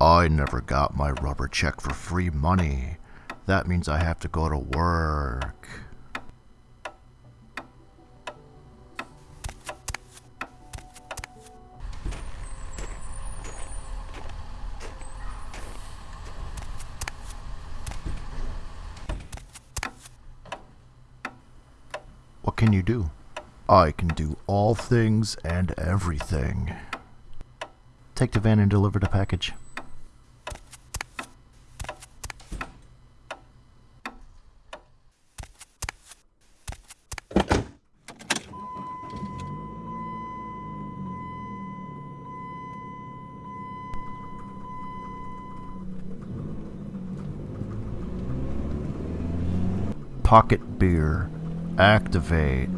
I never got my rubber check for free money. That means I have to go to work. What can you do? I can do all things and everything. Take the van and deliver the package. Pocket beer. Activate.